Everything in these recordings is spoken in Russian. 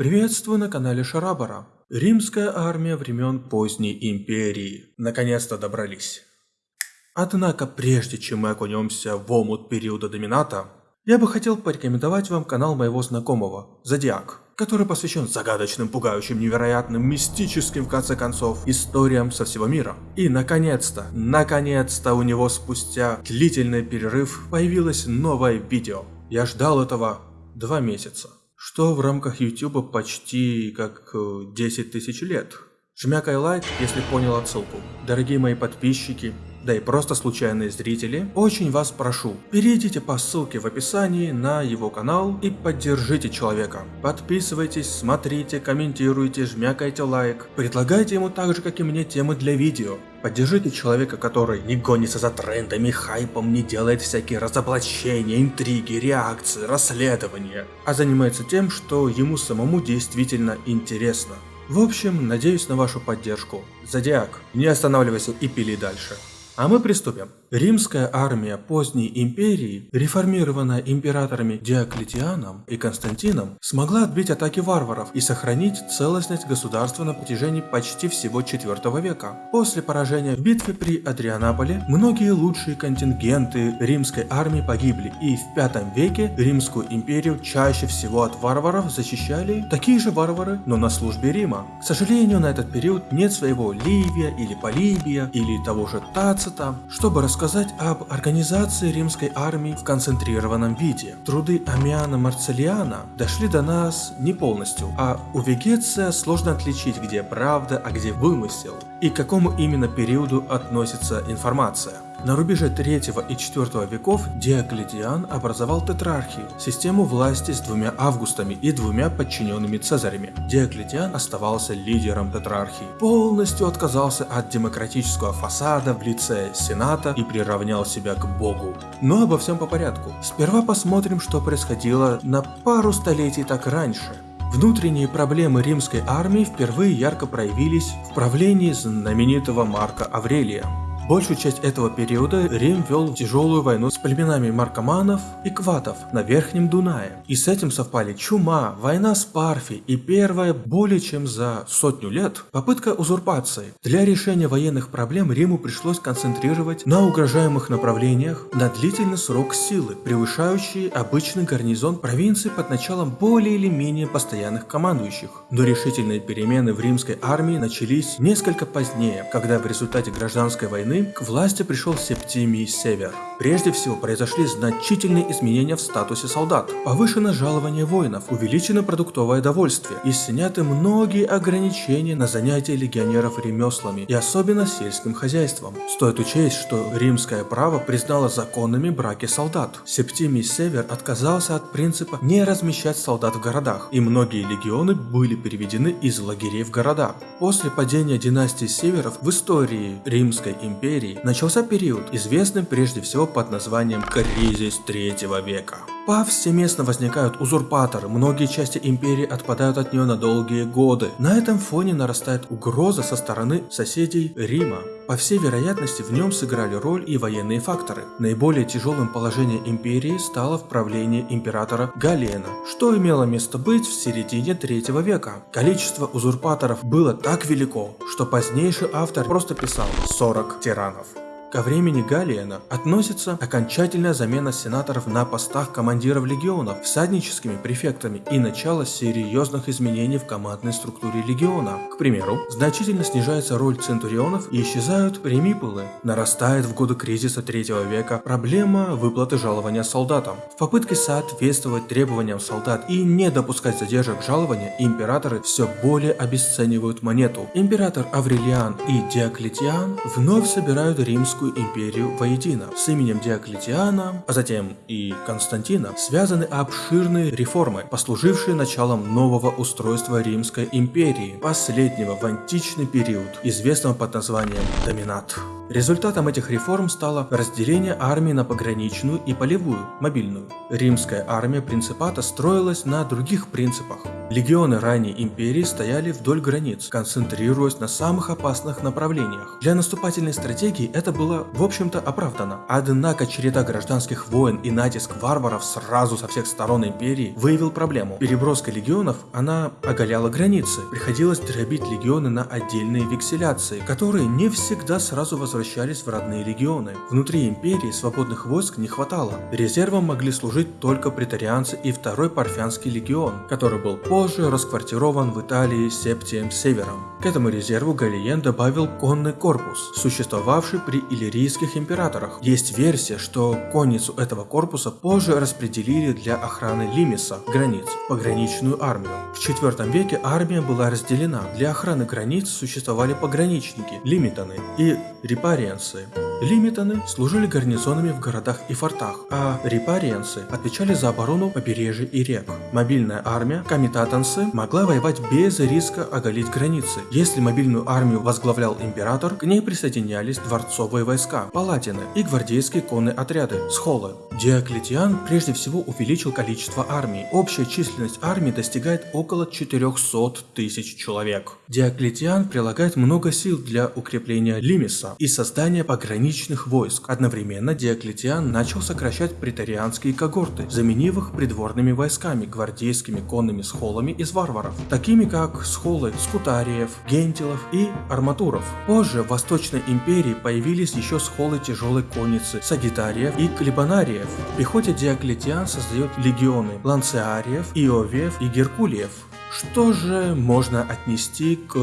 Приветствую на канале Шарабара. Римская армия времен поздней империи. Наконец-то добрались. Однако прежде чем мы окунемся в омут периода домината, я бы хотел порекомендовать вам канал моего знакомого, Зодиак, который посвящен загадочным, пугающим, невероятным, мистическим, в конце концов, историям со всего мира. И наконец-то, наконец-то у него спустя длительный перерыв появилось новое видео. Я ждал этого два месяца что в рамках YouTube почти как 10 э, тысяч лет. Жмякай лайк, если понял отсылку. Дорогие мои подписчики, да и просто случайные зрители, очень вас прошу, перейдите по ссылке в описании на его канал и поддержите человека. Подписывайтесь, смотрите, комментируйте, жмякайте лайк, предлагайте ему так же, как и мне, темы для видео. Поддержите человека, который не гонится за трендами, хайпом, не делает всякие разоблачения, интриги, реакции, расследования, а занимается тем, что ему самому действительно интересно. В общем, надеюсь на вашу поддержку. Зодиак, не останавливайся и пили дальше. А мы приступим. Римская армия поздней империи, реформированная императорами Диоклетианом и Константином, смогла отбить атаки варваров и сохранить целостность государства на протяжении почти всего IV века. После поражения в битве при Адрианаполе многие лучшие контингенты римской армии погибли, и в V веке Римскую империю чаще всего от варваров защищали такие же варвары, но на службе Рима. К сожалению, на этот период нет своего Ливия или Полибия или того же Тацита, чтобы рассказать рассказать об организации римской армии в концентрированном виде. Труды Амиана Марцелиана дошли до нас не полностью, а у Вегеция сложно отличить, где правда, а где вымысел, и к какому именно периоду относится информация. На рубеже 3 и 4 веков Диоклетиан образовал тетрархию, систему власти с двумя августами и двумя подчиненными цезарями. Диоклетиан оставался лидером тетрархии, полностью отказался от демократического фасада в лице сената и приравнял себя к богу. Но обо всем по порядку. Сперва посмотрим, что происходило на пару столетий так раньше. Внутренние проблемы римской армии впервые ярко проявились в правлении знаменитого Марка Аврелия. Большую часть этого периода Рим вел тяжелую войну с племенами маркоманов и кватов на Верхнем Дунае. И с этим совпали чума, война с Парфи и первая более чем за сотню лет попытка узурпации. Для решения военных проблем Риму пришлось концентрировать на угрожаемых направлениях на длительный срок силы, превышающий обычный гарнизон провинции под началом более или менее постоянных командующих. Но решительные перемены в римской армии начались несколько позднее, когда в результате гражданской войны к власти пришел Септимий Север. Прежде всего произошли значительные изменения в статусе солдат. Повышено жалование воинов, увеличено продуктовое довольствие и сняты многие ограничения на занятия легионеров ремеслами и особенно сельским хозяйством. Стоит учесть, что римское право признало законными браки солдат. Септимий Север отказался от принципа не размещать солдат в городах, и многие легионы были переведены из лагерей в города. После падения династии Северов в истории Римской империи империи начался период, известный прежде всего под названием «Кризис третьего века». Повсеместно возникают узурпаторы, многие части империи отпадают от нее на долгие годы. На этом фоне нарастает угроза со стороны соседей Рима. По всей вероятности в нем сыграли роль и военные факторы. Наиболее тяжелым положение империи стало в императора Галена, что имело место быть в середине третьего века. Количество узурпаторов было так велико, что позднейший автор просто писал 40 тиранов. Ко времени Галиена относится окончательная замена сенаторов на постах командиров легионов всадническими префектами и начало серьезных изменений в командной структуре легиона. К примеру, значительно снижается роль центурионов и исчезают премипулы. Нарастает в годы кризиса третьего века проблема выплаты жалования солдатам. В попытке соответствовать требованиям солдат и не допускать задержек жалования, императоры все более обесценивают монету. Император Аврелиан и Диоклетиан вновь собирают римскую Римскую империю воедино. С именем Диоклетиана, а затем и Константина, связаны обширные реформы, послужившие началом нового устройства Римской империи, последнего в античный период, известного под названием Доминат. Результатом этих реформ стало разделение армии на пограничную и полевую, мобильную. Римская армия принципата строилась на других принципах. Легионы ранней империи стояли вдоль границ, концентрируясь на самых опасных направлениях. Для наступательной стратегии это было, в общем-то, оправдано. Однако череда гражданских войн и натиск варваров сразу со всех сторон империи выявил проблему. Переброска легионов, она оголяла границы. Приходилось дробить легионы на отдельные векселяции, которые не всегда сразу возвращались в родные легионы. Внутри империи свободных войск не хватало. Резервом могли служить только претарианцы и второй парфянский легион, который был по позже расквартирован в Италии Септием Севером. К этому резерву Галиен добавил конный корпус, существовавший при иллирийских императорах. Есть версия, что конницу этого корпуса позже распределили для охраны Лимиса, границ, пограничную армию. В IV веке армия была разделена. Для охраны границ существовали пограничники, лимитаны и репариенцы. Лимитаны служили гарнизонами в городах и фортах, а репариенцы отвечали за оборону побережья и рек. Мобильная армия, комитатанцы, могла воевать без риска оголить границы. Если мобильную армию возглавлял император, к ней присоединялись дворцовые войска, палатины и гвардейские конные отряды, схолы. Диоклетиан прежде всего увеличил количество армий. Общая численность армии достигает около 400 тысяч человек. Диоклетиан прилагает много сил для укрепления Лимиса и создания пограничных войск. Одновременно Диоклетиан начал сокращать претарианские когорты, заменив их придворными войсками, гвардейскими конными схолами из варваров, такими как схолы скутариев, гентилов и арматуров. Позже в Восточной империи появились еще схолы тяжелой конницы, сагитариев и клебанариев. В пехоте Диоклетиан создает легионы ланцеариев, иовиев и геркулиев. Что же можно отнести к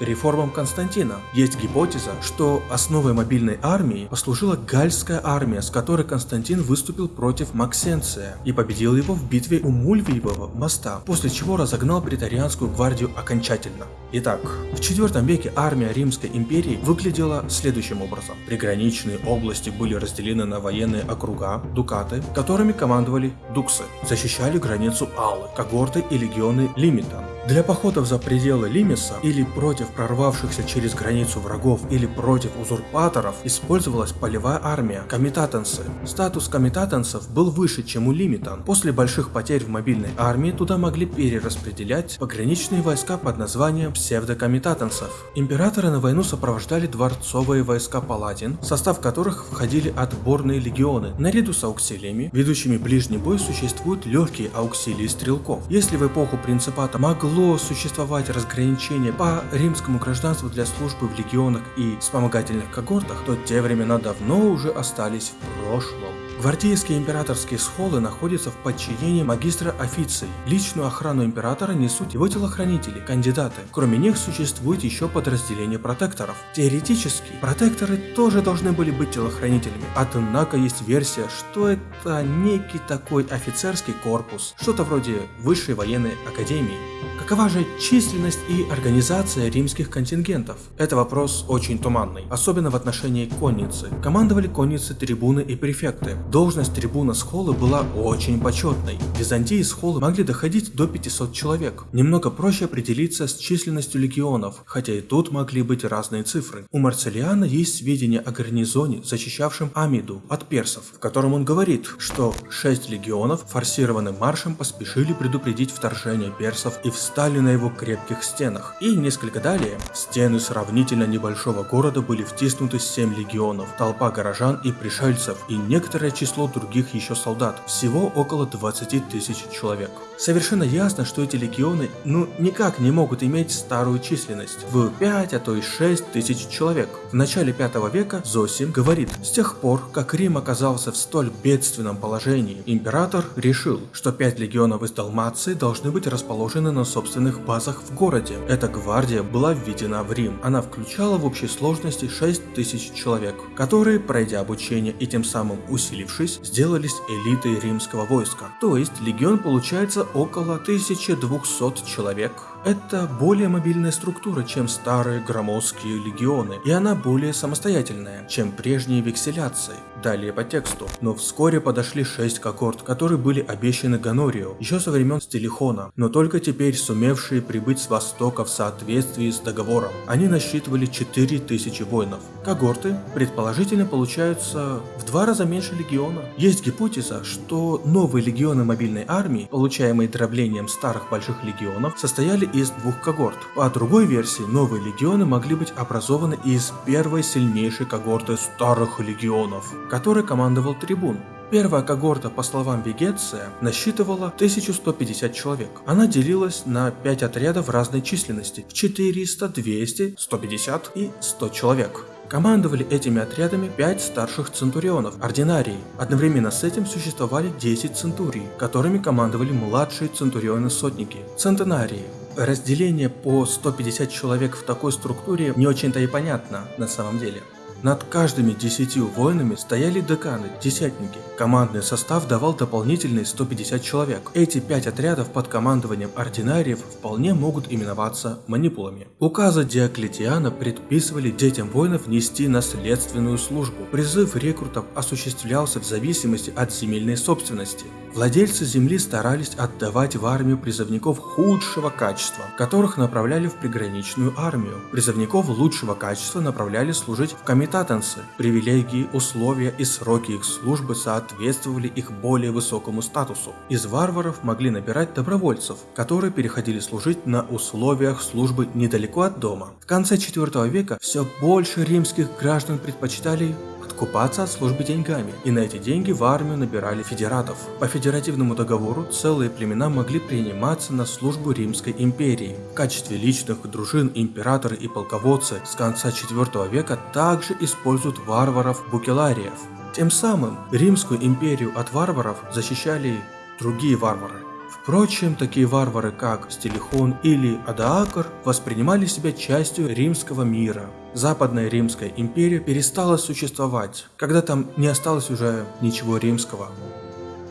реформам Константина? Есть гипотеза, что основой мобильной армии послужила Гальская армия, с которой Константин выступил против Максенция и победил его в битве у Мульвиевого моста, после чего разогнал претарианскую гвардию окончательно. Итак, в IV веке армия Римской империи выглядела следующим образом. Приграничные области были разделены на военные округа, дукаты, которыми командовали дуксы, защищали границу Аллы, когорты и легионы Лимит, done. Для походов за пределы Лимиса или против прорвавшихся через границу врагов или против узурпаторов использовалась полевая армия, комитатанцы. Статус комитатанцев был выше, чем у лимитан. После больших потерь в мобильной армии туда могли перераспределять пограничные войска под названием псевдокомитатанцев. Императоры на войну сопровождали дворцовые войска палатин, в состав которых входили отборные легионы. Наряду с ауксилиями, ведущими ближний бой, существуют легкие ауксилии стрелков. Если в эпоху принципата могло существовать разграничение по римскому гражданству для службы в легионах и вспомогательных когортах, то те времена давно уже остались в прошлом. Гвардейские императорские схолы находятся в подчинении магистра официй. Личную охрану императора несут его телохранители, кандидаты. Кроме них существует еще подразделение протекторов. Теоретически, протекторы тоже должны были быть телохранителями. Однако есть версия, что это некий такой офицерский корпус, что-то вроде высшей военной академии. Какова же численность и организация римских контингентов? Это вопрос очень туманный, особенно в отношении конницы. Командовали конницы трибуны и префекты. Должность трибуна схолы была очень почетной. В Византии схолы могли доходить до 500 человек. Немного проще определиться с численностью легионов, хотя и тут могли быть разные цифры. У Марцелиана есть сведения о гарнизоне, защищавшем Амиду от персов, в котором он говорит, что 6 легионов форсированным маршем поспешили предупредить вторжение персов и встали на его крепких стенах. И несколько далее, стены сравнительно небольшого города были втиснуты 7 легионов, толпа горожан и пришельцев и некоторое число других еще солдат, всего около 20 тысяч человек. Совершенно ясно, что эти легионы ну никак не могут иметь старую численность в 5, а то и 6 тысяч человек. В начале 5 века Зосим говорит, с тех пор, как Рим оказался в столь бедственном положении, император решил, что 5 легионов из Далмации должны быть расположены на собственных базах в городе. Эта гвардия была введена в Рим. Она включала в общей сложности 6 тысяч человек, которые, пройдя обучение и тем самым усилившись, сделались элитой римского войска. То есть легион получается около 1200 человек Это более мобильная структура, чем старые громоздкие легионы, и она более самостоятельная, чем прежние векселяции. Далее по тексту. Но вскоре подошли шесть когорт, которые были обещаны Ганорию еще со времен Стилихона, но только теперь сумевшие прибыть с востока в соответствии с договором. Они насчитывали 4000 воинов. Когорты, предположительно, получаются в два раза меньше легиона. Есть гипотеза, что новые легионы мобильной армии, получаемые дроблением старых больших легионов, состояли из двух когорт. По другой версии, новые легионы могли быть образованы из первой сильнейшей когорты старых легионов которой командовал трибун. Первая когорта, по словам Вегеция, насчитывала 1150 человек. Она делилась на 5 отрядов разной численности в 400, 200, 150 и 100 человек. Командовали этими отрядами 5 старших центурионов, ординарии. Одновременно с этим существовали 10 центурий, которыми командовали младшие центурионы-сотники, центенарии. Разделение по 150 человек в такой структуре не очень-то и понятно на самом деле. Над каждыми десятью воинами стояли деканы, десятники. Командный состав давал дополнительные 150 человек. Эти пять отрядов под командованием ординариев вполне могут именоваться манипулами. Указы Диоклетиана предписывали детям воинов нести наследственную службу. Призыв рекрутов осуществлялся в зависимости от земельной собственности. Владельцы земли старались отдавать в армию призывников худшего качества, которых направляли в приграничную армию. Призывников лучшего качества направляли служить в комитатанцы. Привилегии, условия и сроки их службы соответствовали их более высокому статусу. Из варваров могли набирать добровольцев, которые переходили служить на условиях службы недалеко от дома. В конце IV века все больше римских граждан предпочитали откупаться от службы деньгами, и на эти деньги в армию набирали федератов. По федеративному договору целые племена могли приниматься на службу Римской империи. В качестве личных дружин императоры и полководцы с конца IV века также используют варваров-букелариев. Тем самым Римскую империю от варваров защищали другие варвары. Впрочем, такие варвары, как Стилихон или Адаакр, воспринимали себя частью римского мира. Западная Римская империя перестала существовать, когда там не осталось уже ничего римского.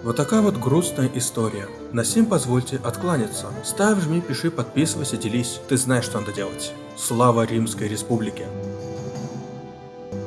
Вот такая вот грустная история. На сим позвольте откланяться. Ставь, жми, пиши, подписывайся, делись. Ты знаешь, что надо делать. Слава Римской Республике!